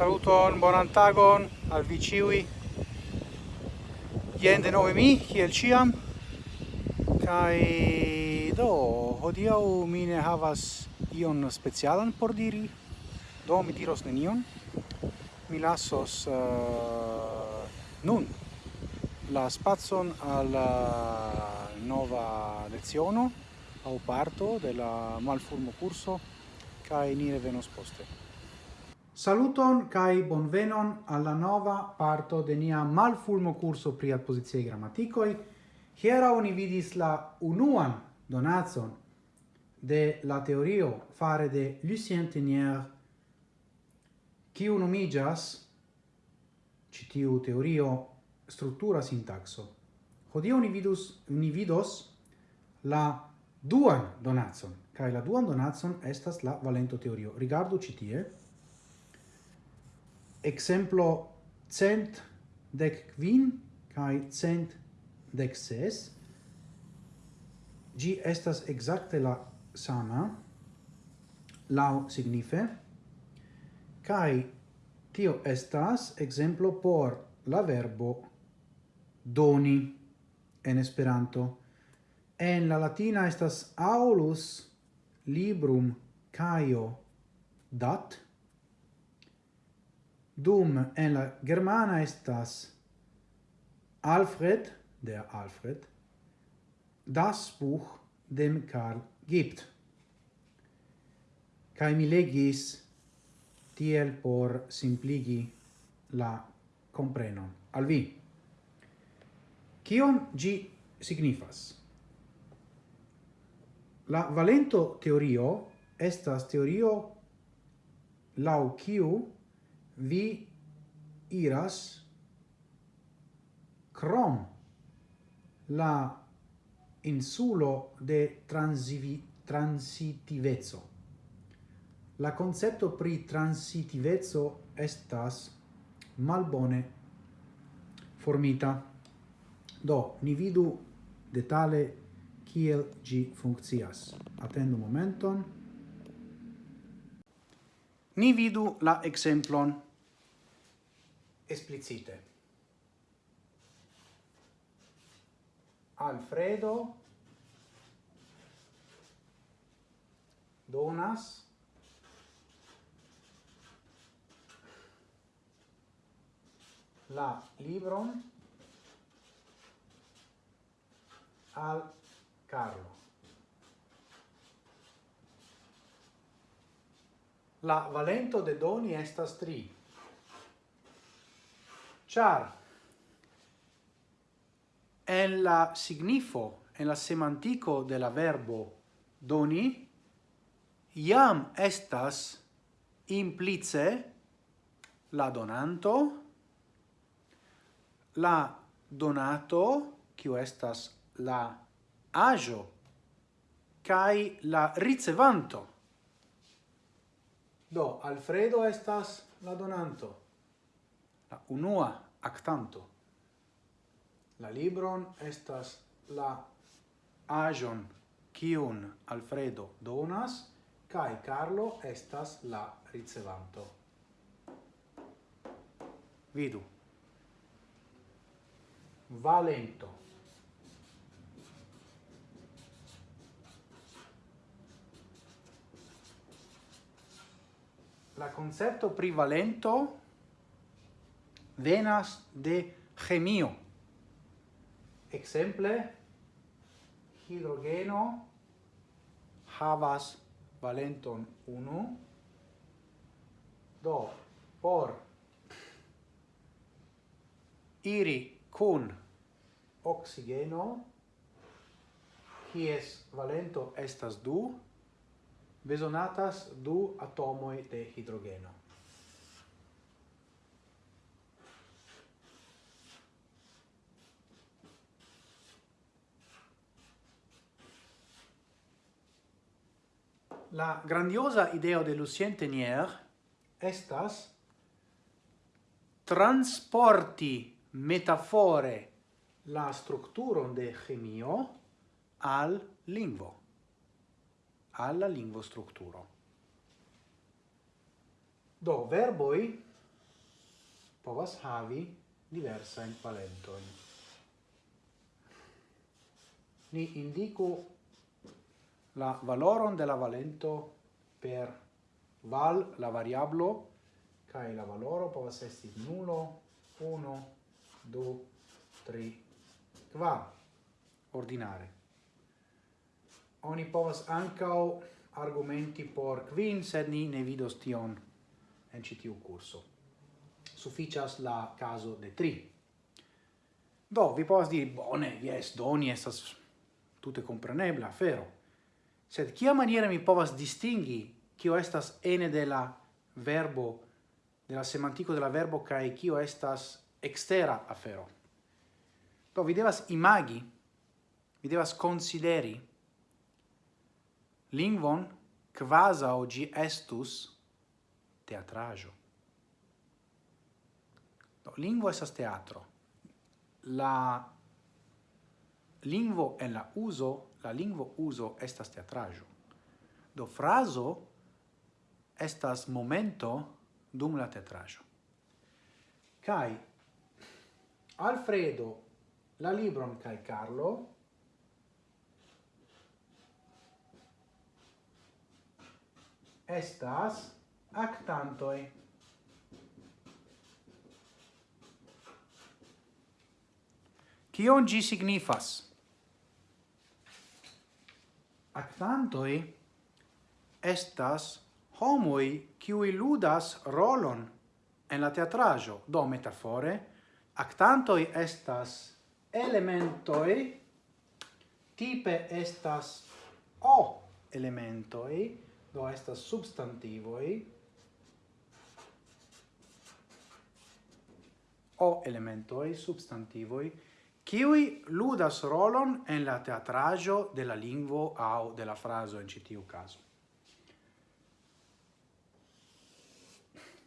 Saluton, bonan tagon al vi ciui. Jen de nove mi, kiel ciam. Kai do, hodiau mi ne havas ion specialan por diri. Do mi diros nenion. Mi lasos uh, nun la spazon al uh, nova leziono au parto della malfurmo curso kai ni revenos poste. Saluton kai bonvenon alla nova parto de nia malfulmo curso pri adpoziziei grammaticoi. Hiera oni vidis la unuan donazon de la teorio fare de Lucien Tenier, kiu nomigas citiu teorio struttura sintaxo. Hodio ni vidus ni vidos la duan donazon, kaj la duan donazon estas la valento teorio. Rigardu citie. tie exemplo cent dec quin kai cent dec ses. Gi estas exacte la sama lau signife. Kai tio estas exemplo por la verbo doni en esperanto. En la latina estas aulus librum caio dat dum en la germana estas Alfred, der Alfred, das Buch dem Karl gibt. Kai mi legis tiel por simpligi la comprenon al vi. Kion gi signifas? La valento teorio estas teorio lau kiu vi iras crom la insulo de transivi, transitivezzo. La concepto pri transitivezzo estas malbone formita. Do, ni vidu detale kiel gi funkcias. Atendu momenton. Ni vidu la exemplon esplicite. Alfredo donas la libron al Carlo. La valento de doni estas tri. Char en la signifo, en la semantico de la verbo doni, iam estas implice la donanto, la donato, quio estas la ajo kai la ricevanto. Do, Alfredo estas la donanto la unua actanto. La libron estas la ajon kiun Alfredo donas, kai Carlo estas la ricevanto. Vidu. Valento. La concepto privalento venas de gemio. Exemple, hidrogeno havas valenton 1, do por iri kun oxigeno, kies valento estas du, besonatas du atomoi de hidrogeno. la grandiosa idea de Lucien Tenier estas transporti metafore la structuron de chemio al lingvo, alla lingvo structuro. Do verboi povas havi diversa in palentoin. Ni indico la valoron de la valento per val la variablo kai la valoro povas esti nulo 1 2 3 kvar. Ordinare. Oni povas ancau argumenti por quin sed ni ne vidos tion en citiu curso sufficias la caso de tri. Do vi povas diri bone jes doni estas tute comprenebla afero. Sed kia maniera mi povas distingi kio estas ene de la verbo, de la semantico de la verbo, cae kio estas extera afero? Do, vi devas imagi, vi devas consideri lingvon quasa gi estus teatrajo. Do, lingvo esas teatro. La lingvo en la uso la lingvo uso estas teatrajo. Do fraso estas momento dum la teatrajo. Kai Alfredo, la libron kai Carlo estas actantoi. Kion gi signifas? actantoi estas homoi qui ludas rolon en la teatrajo, do metafore, actantoi estas elementoi, tipe estas o elementoi, do estas substantivoi, o elementoi, substantivoi, kiui ludas rolon en la teatrajo de la lingvo au de la fraso en citiu caso.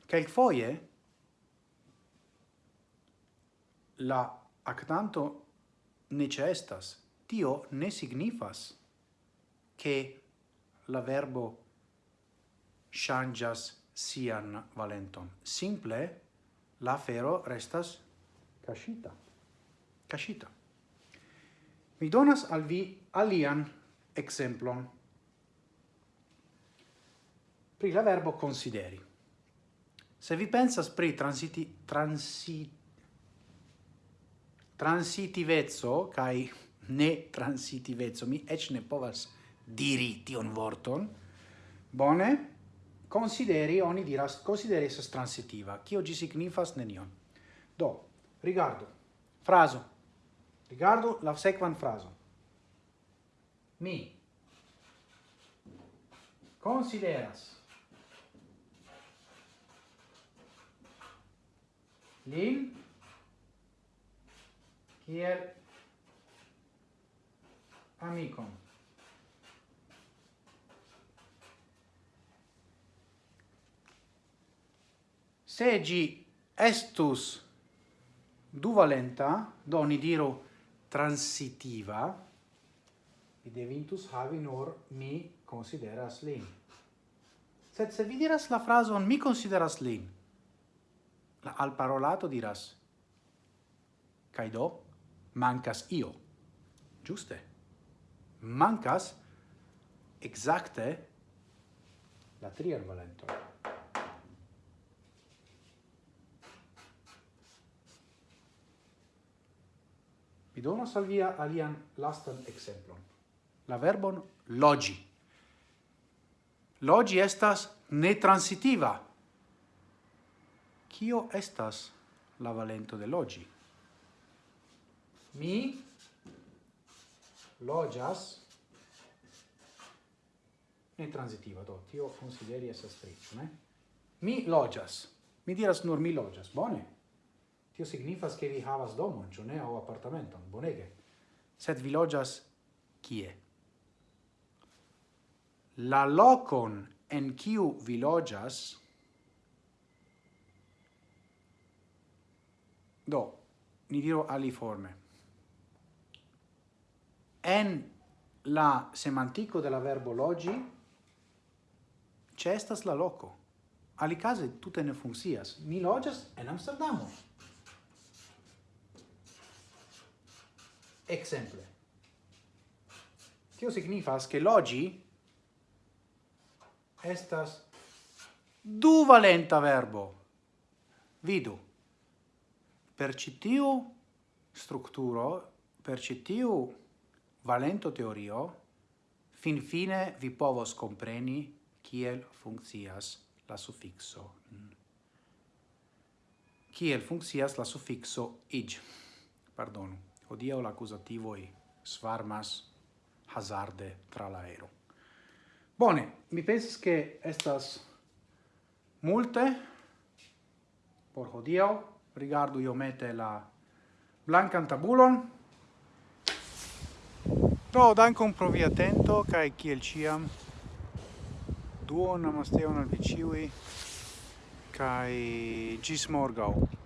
Quelc foie la actanto necestas, tio ne signifas che la verbo changas sian valenton. Simple, la fero restas cascita cascita. Mi donas al vi alian exemplon pri la verbo consideri. Se vi pensas pri transiti, transi, transitivezzo, kai ne transitivezzo, mi ec ne povas diri tion vorton, bone, consideri, oni diras, consideri esas transitiva, cio gi signifas nenion. Do, rigardo, fraso, Rigardo la sequan fraso. Mi consideras lin kiel amicon. Se gi estus duvalenta, do ni diru transitiva vi devintus havi nur mi consideras lin. Sed se vi diras la frason mi consideras lin, la al parolato diras kai do mancas io. Giuste. Mancas exacte la trier valento. Mi donos al via alian lastan exemplon. La verbon logi. Logi estas netransitiva. Kio estas la valento de logi? Mi logias ne transitiva do tio consideri essa striccio ne mi logias mi diras nur mi logias bone tio signifas che vi havas domon, cio ne, aŭ apartamenton, bonege. Sed vi logias kie? La locon en kiu vi logias do ni diro ali forme En la semantico della verbo logi c'estas la loco. Alicase tutte ne funzias. Ni logias en Amsterdamo. exemple. Tio signifas che logi estas du valenta verbo. Vidu. Per citiu structuro, per citiu valento teorio, fin fine vi povos compreni kiel funccias la suffixo. Mm. Kiel funccias la suffixo ig. Pardonu. Odio la svarmas hazarde tra l'aero. Bone, mi pensis che estas multe por hodiau. Rigardu io mette la blancan tabulon. Do, dankon pro vi atento, cae ciel ciam, Duo namasteon al viciui, cae gis morgau.